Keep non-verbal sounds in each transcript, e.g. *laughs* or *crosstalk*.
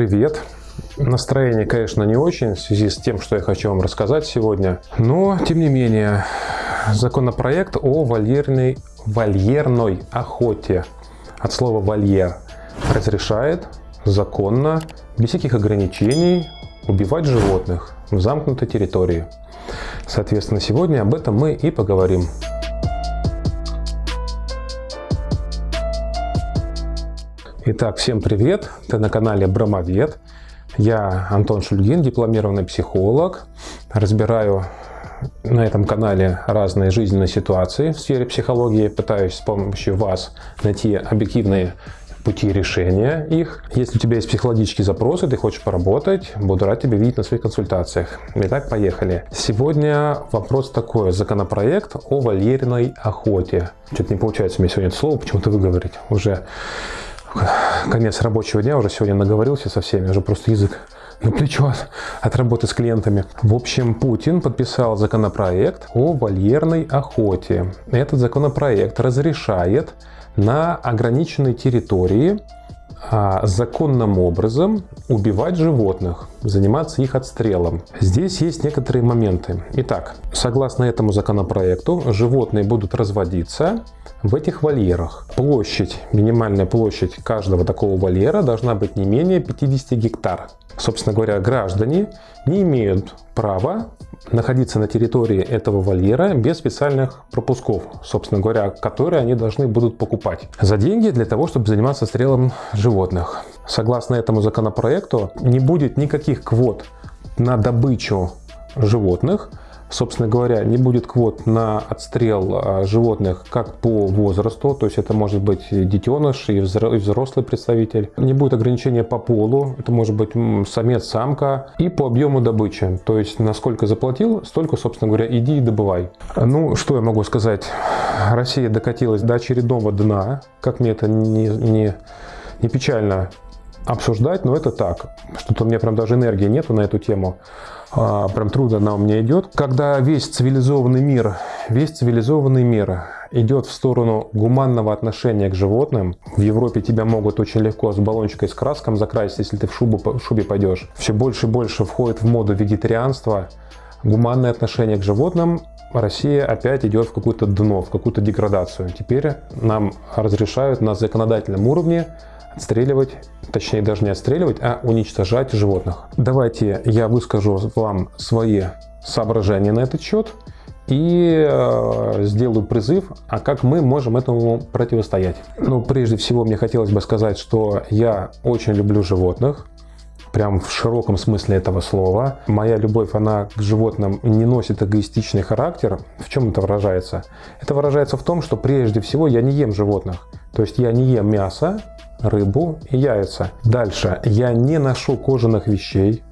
привет! Настроение, конечно, не очень в связи с тем, что я хочу вам рассказать сегодня. Но, тем не менее, законопроект о вольерной, вольерной охоте от слова «вольер» разрешает законно, без всяких ограничений, убивать животных в замкнутой территории. Соответственно, сегодня об этом мы и поговорим. Итак, всем привет! Ты на канале Бромовед. Я Антон Шульгин, дипломированный психолог. Разбираю на этом канале разные жизненные ситуации в сфере психологии. Пытаюсь с помощью вас найти объективные пути решения их. Если у тебя есть психологические запросы, ты хочешь поработать, буду рад тебя видеть на своих консультациях. Итак, поехали. Сегодня вопрос такой. Законопроект о вольерной охоте. Что-то не получается мне сегодня это слово почему-то выговорить. Уже конец рабочего дня, уже сегодня наговорился со всеми, уже просто язык на плечо от, от работы с клиентами. В общем, Путин подписал законопроект о вольерной охоте. Этот законопроект разрешает на ограниченной территории а, законным образом убивать животных, заниматься их отстрелом. Здесь есть некоторые моменты. Итак, согласно этому законопроекту, животные будут разводиться в этих вольерах. Площадь, минимальная площадь каждого такого вольера должна быть не менее 50 гектар. Собственно говоря, граждане не имеют права находиться на территории этого вольера без специальных пропусков, собственно говоря, которые они должны будут покупать за деньги для того, чтобы заниматься стрелом животных. Согласно этому законопроекту не будет никаких квот на добычу животных, собственно говоря, не будет квот на отстрел а, животных как по возрасту, то есть это может быть детеныш и взрослый представитель. Не будет ограничения по полу, это может быть самец, самка. И по объему добычи, то есть насколько заплатил, столько, собственно говоря, иди и добывай. Ну, что я могу сказать? Россия докатилась до очередного дна, как мне это не, не, не печально обсуждать, но это так. Что-то у меня прям даже энергии нету на эту тему. А, прям трудно она у меня идет. Когда весь цивилизованный мир, весь цивилизованный мир идет в сторону гуманного отношения к животным, в Европе тебя могут очень легко с баллончикой с краском закрасить, если ты в, шубу, в шубе пойдешь. Все больше и больше входит в моду вегетарианства, гуманное отношение к животным, Россия опять идет в какое-то дно, в какую-то деградацию. Теперь нам разрешают на законодательном уровне отстреливать, точнее даже не отстреливать, а уничтожать животных. Давайте я выскажу вам свои соображения на этот счет и э, сделаю призыв, а как мы можем этому противостоять. Ну, прежде всего, мне хотелось бы сказать, что я очень люблю животных, прям в широком смысле этого слова. Моя любовь, она к животным не носит эгоистичный характер. В чем это выражается? Это выражается в том, что прежде всего я не ем животных. То есть я не ем мясо, рыбу и яйца. Дальше. Я не ношу кожаных вещей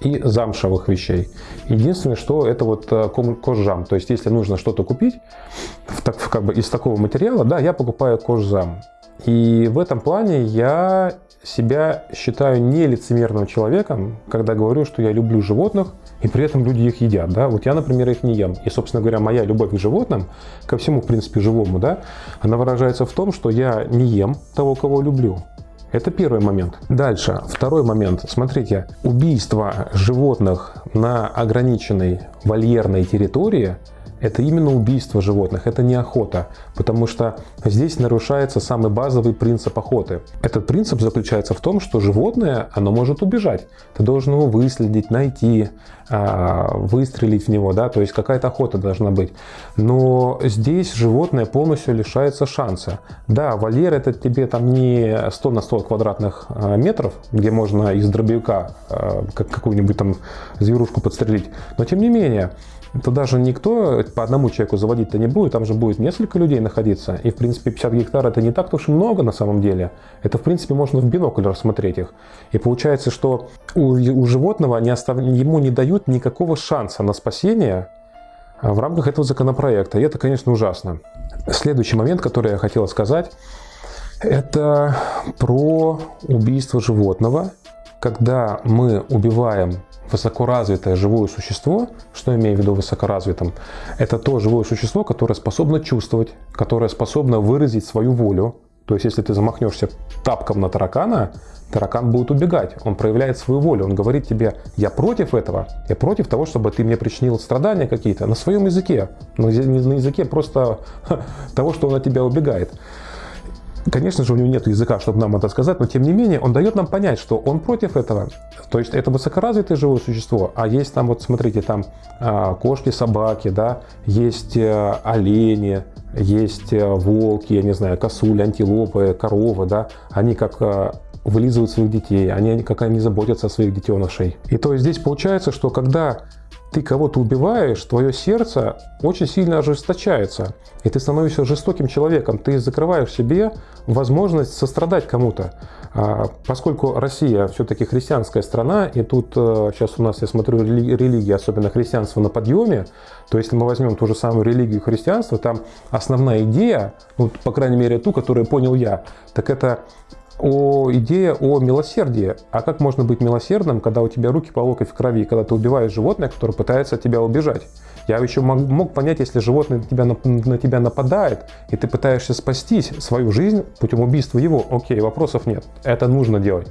и замшевых вещей. Единственное, что это вот э, кожзам. То есть, если нужно что-то купить в, так, как бы из такого материала, да, я покупаю кожзам. И в этом плане я себя считаю не лицемерным человеком, когда говорю, что я люблю животных, и при этом люди их едят. Да? Вот я, например, их не ем. И, собственно говоря, моя любовь к животным, ко всему, в принципе, живому, да, она выражается в том, что я не ем того, кого люблю. Это первый момент. Дальше, второй момент. Смотрите, убийство животных на ограниченной вольерной территории – это именно убийство животных, это не охота, потому что здесь нарушается самый базовый принцип охоты. Этот принцип заключается в том, что животное, оно может убежать. Ты должен его выследить, найти, а, выстрелить в него, да, то есть какая-то охота должна быть. Но здесь животное полностью лишается шанса. Да, вольер это тебе там не 100 на 100 квадратных а, метров, где можно из дробовика а, какую-нибудь там зверушку подстрелить, но тем не менее, то даже никто по одному человеку заводить-то не будет, там же будет несколько людей находиться. И, в принципе, 50 гектар это не так уж и много на самом деле. Это, в принципе, можно в бинокль рассмотреть их. И получается, что у, у животного они остав... ему не дают никакого шанса на спасение а, в рамках этого законопроекта. И это, конечно, ужасно. Следующий момент, который я хотел сказать, это про убийство животного. Когда мы убиваем высокоразвитое живое существо, что имею в виду высокоразвитым, это то живое существо, которое способно чувствовать, которое способно выразить свою волю, То есть, если ты замахнешься тапком на таракана, таракан будет убегать. Он проявляет свою волю. Он говорит тебе, я против этого, я против того, чтобы ты мне причинил страдания какие-то на своем языке. На языке просто *laughs* того, что он от тебя убегает. Конечно же, у него нет языка, чтобы нам это сказать, но тем не менее он дает нам понять, что он против этого. То есть это высокоразвитое живое существо, а есть там, вот смотрите, там а, кошки, собаки, да, есть э, олени, есть э, волки, я не знаю, косули, антилопы, коровы, да, они как э, вылизывают своих детей, они как они заботятся о своих детенышей. И то есть здесь получается, что когда ты кого-то убиваешь, твое сердце очень сильно ожесточается, и ты становишься жестоким человеком, ты закрываешь себе возможность сострадать кому-то. А, поскольку Россия все-таки христианская страна, и тут сейчас э, у нас, я смотрю, религия, особенно христианство на подъеме, то если мы возьмем ту же самую религию христианства, там основная идея, ну, по крайней мере ту, которую понял я, так это о идея о милосердии. А как можно быть милосердным, когда у тебя руки по локоть в крови, когда ты убиваешь животное, которое пытается от тебя убежать? Я еще мог, мог понять, если животное на тебя, на, на тебя нападает, и ты пытаешься спастись свою жизнь путем убийства его, окей, вопросов нет, это нужно делать.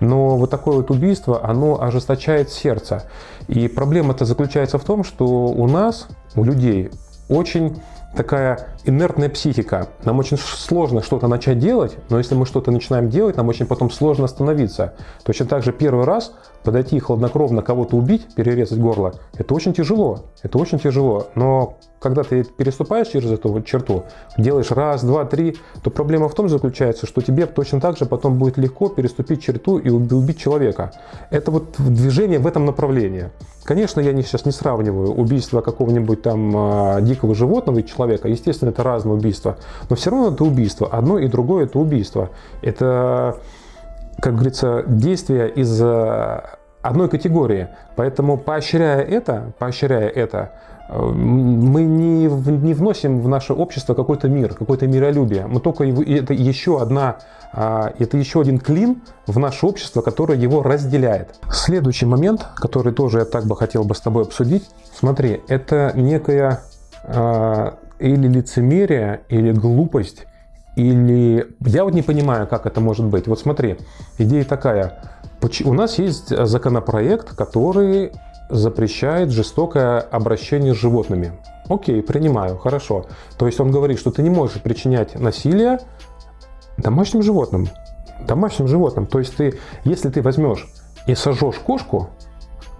Но вот такое вот убийство, оно ожесточает сердце. И проблема-то заключается в том, что у нас, у людей, очень такая инертная психика. Нам очень сложно что-то начать делать, но если мы что-то начинаем делать, нам очень потом сложно остановиться. Точно так же первый раз подойти и хладнокровно кого-то убить, перерезать горло, это очень тяжело. Это очень тяжело. Но когда ты переступаешь через эту черту, делаешь раз, два, три, то проблема в том заключается, что тебе точно так же потом будет легко переступить черту и убить человека. Это вот движение в этом направлении. Конечно, я сейчас не сравниваю убийство какого-нибудь там а, дикого животного и человека. Естественно, это разные убийства. Но все равно это убийство. Одно и другое это убийство. Это, как говорится, действие из а, одной категории. Поэтому поощряя это, поощряя это, мы не, не вносим в наше общество какой-то мир, какое-то миролюбие. Мы только его, это еще одна, а, это еще один клин в наше общество, которое его разделяет. Следующий момент, который тоже я так бы хотел бы с тобой обсудить. Смотри, это некая а, или лицемерие, или глупость, или... Я вот не понимаю, как это может быть. Вот смотри, идея такая. У нас есть законопроект, который запрещает жестокое обращение с животными. Окей, принимаю, хорошо. То есть он говорит, что ты не можешь причинять насилие домашним животным. Домашним животным. То есть ты, если ты возьмешь и сожжешь кошку,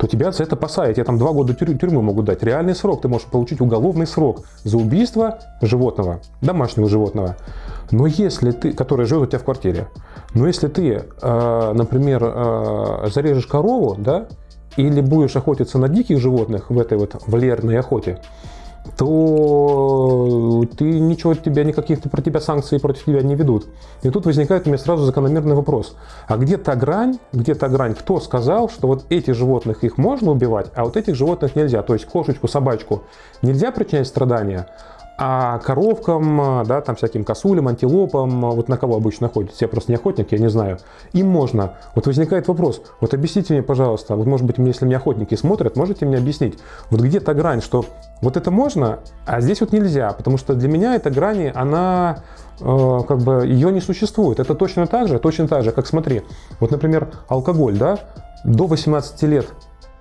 то тебя за это посадят. Я там два года тюрь тюрьмы могу дать. Реальный срок. Ты можешь получить уголовный срок за убийство животного, домашнего животного. Но если ты, который живет у тебя в квартире, но если ты, э, например, э, зарежешь корову, да, или будешь охотиться на диких животных в этой вот валерной охоте, то ты ничего тебя, никаких про тебя санкций против тебя не ведут. И тут возникает у меня сразу закономерный вопрос. А где та грань, где та грань, кто сказал, что вот этих животных их можно убивать, а вот этих животных нельзя? То есть кошечку, собачку нельзя причинять страдания, а коровкам, да, там всяким косулям, антилопам, вот на кого обычно охотятся, я просто не охотник, я не знаю, им можно. Вот возникает вопрос, вот объясните мне, пожалуйста, вот может быть, если мне охотники смотрят, можете мне объяснить, вот где та грань, что вот это можно, а здесь вот нельзя, потому что для меня эта грань, она э, как бы ее не существует. Это точно так же, точно так же, как смотри, вот, например, алкоголь, да, до 18 лет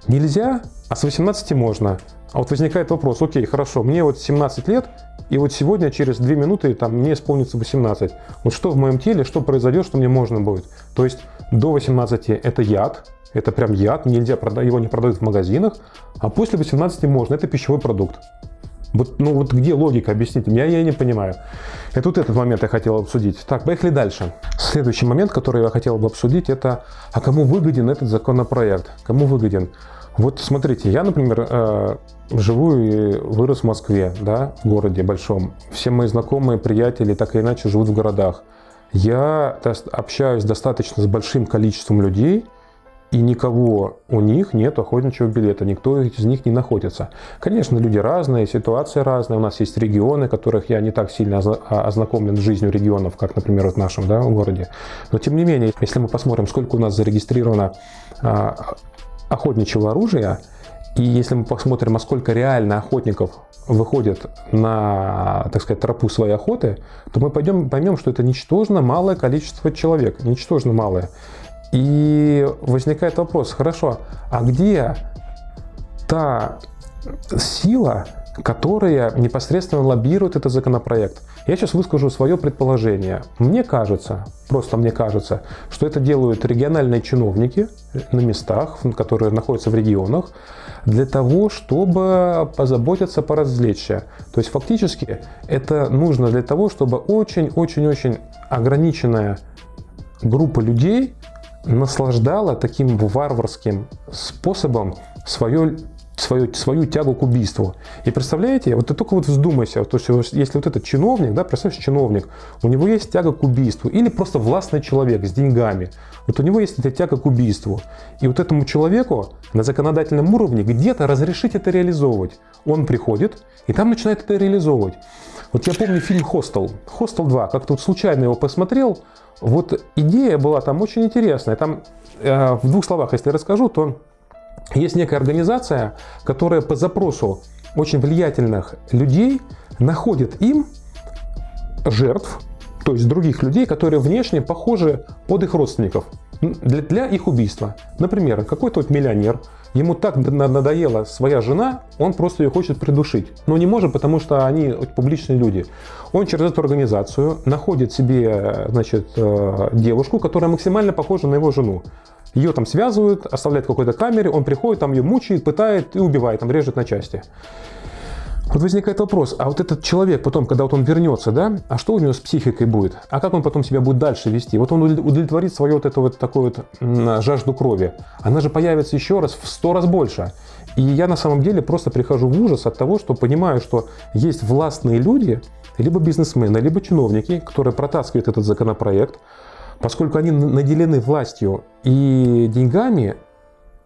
нельзя, а с 18 можно. А вот возникает вопрос, окей, хорошо, мне вот 17 лет, и вот сегодня, через 2 минуты, там, мне исполнится 18. Вот что в моем теле, что произойдет, что мне можно будет? То есть до 18 это яд, это прям яд, нельзя, его не продают в магазинах, а после 18 можно, это пищевой продукт. Вот, ну вот где логика, объясните мне, я не понимаю. И тут этот момент я хотел обсудить. Так, поехали дальше. Следующий момент, который я хотел бы обсудить, это, а кому выгоден этот законопроект? Кому выгоден? Вот смотрите, я, например, э, живу и вырос в Москве, да, в городе большом. Все мои знакомые, приятели так или иначе живут в городах. Я общаюсь достаточно с большим количеством людей, и никого у них нет охотничьего билета, никто из них не находится. Конечно, люди разные, ситуация разная, у нас есть регионы, которых я не так сильно а, ознакомлен с жизнью регионов, как, например, в нашем да, городе. Но тем не менее, если мы посмотрим, сколько у нас зарегистрировано а, охотничьего оружия, и если мы посмотрим, а сколько реально охотников выходит на, так сказать, тропу своей охоты, то мы пойдем, поймем, что это ничтожно малое количество человек, ничтожно малое. И возникает вопрос, хорошо, а где та сила, которая непосредственно лоббирует этот законопроект? Я сейчас выскажу свое предположение. Мне кажется, просто мне кажется, что это делают региональные чиновники на местах, которые находятся в регионах, для того, чтобы позаботиться поразвлечься. То есть фактически это нужно для того, чтобы очень-очень-очень ограниченная группа людей наслаждала таким варварским способом свое свою, свою тягу к убийству. И представляете, вот ты только вот вздумайся, то есть если вот этот чиновник, да, представляешь, чиновник, у него есть тяга к убийству, или просто властный человек с деньгами, вот у него есть эта тяга к убийству. И вот этому человеку на законодательном уровне где-то разрешить это реализовывать. Он приходит и там начинает это реализовывать. Вот я помню фильм «Хостел», «Хостел 2», как тут случайно его посмотрел, вот идея была там очень интересная. Там э, в двух словах, если расскажу, то есть некая организация, которая по запросу очень влиятельных людей находит им жертв, то есть других людей, которые внешне похожи под их родственников для, для их убийства. Например, какой-то вот миллионер, ему так надоела своя жена, он просто ее хочет придушить. Но не может, потому что они публичные люди. Он через эту организацию находит себе значит, э, девушку, которая максимально похожа на его жену. Ее там связывают, оставляют в какой-то камере, он приходит, там ее мучает, пытает и убивает, там режет на части. Вот возникает вопрос, а вот этот человек потом, когда вот он вернется, да, а что у него с психикой будет? А как он потом себя будет дальше вести? Вот он удовлетворит свою вот эту вот такую вот жажду крови. Она же появится еще раз в сто раз больше. И я на самом деле просто прихожу в ужас от того, что понимаю, что есть властные люди, либо бизнесмены, либо чиновники, которые протаскивают этот законопроект, поскольку они наделены властью и деньгами,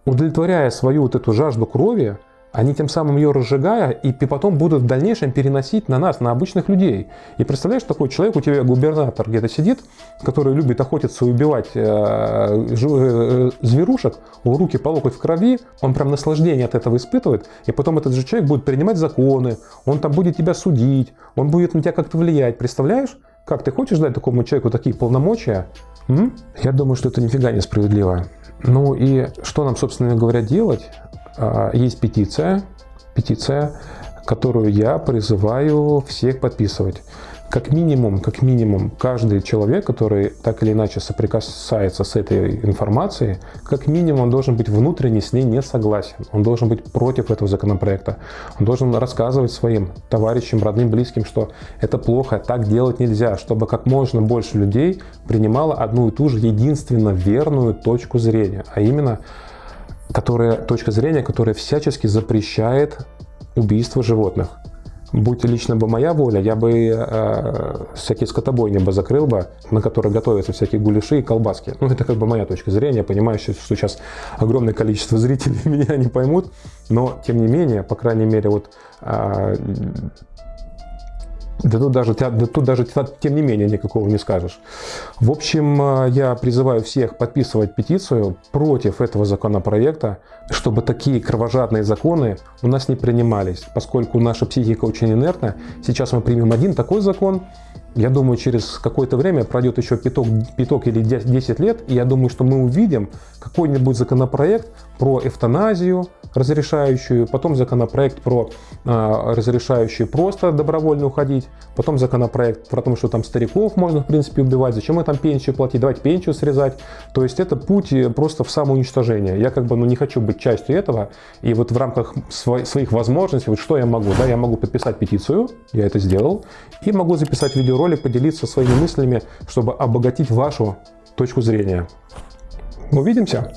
удовлетворяя свою вот эту жажду крови, они тем самым ее разжигая и потом будут в дальнейшем переносить на нас, на обычных людей. И представляешь, такой человек, у тебя губернатор где-то сидит, который любит охотиться и убивать э, э, зверушек, у руки по локоть в крови, он прям наслаждение от этого испытывает, и потом этот же человек будет принимать законы, он там будет тебя судить, он будет на тебя как-то влиять, представляешь? Как, ты хочешь дать такому человеку такие полномочия? М? Я думаю, что это нифига не справедливо. Ну и что нам, собственно говоря, делать? А, есть петиция, петиция, которую я призываю всех подписывать как минимум, как минимум, каждый человек, который так или иначе соприкасается с этой информацией, как минимум должен быть внутренне с ней не согласен. Он должен быть против этого законопроекта. Он должен рассказывать своим товарищам, родным, близким, что это плохо, так делать нельзя, чтобы как можно больше людей принимало одну и ту же единственно верную точку зрения, а именно которая, точка зрения, которая всячески запрещает убийство животных будь лично бы моя воля, я бы э, всякие скотобойни бы закрыл бы, на которые готовятся всякие гуляши и колбаски. Ну, это как бы моя точка зрения. Понимаю, что сейчас огромное количество *laughs* зрителей меня не поймут, но, тем не менее, по крайней мере, вот э, да тут даже, да тут даже тем не менее никакого не скажешь. В общем, э, я призываю всех подписывать петицию против этого законопроекта, чтобы такие кровожадные законы у нас не принимались, поскольку наша психика очень инертна. Сейчас мы примем один такой закон, я думаю, через какое-то время пройдет еще пяток, пяток или 10 лет, и я думаю, что мы увидим какой-нибудь законопроект про эвтаназию, разрешающую, потом законопроект про э, разрешающий просто добровольно уходить, потом законопроект про то, что там стариков можно в принципе убивать, зачем мы там пенсию платить, давайте пенсию срезать. То есть это путь э, просто в самоуничтожение. Я как бы ну, не хочу быть частью этого, и вот в рамках сво своих возможностей, вот что я могу, да, я могу подписать петицию, я это сделал, и могу записать видеоролик ролик, поделиться своими мыслями, чтобы обогатить вашу точку зрения. Увидимся!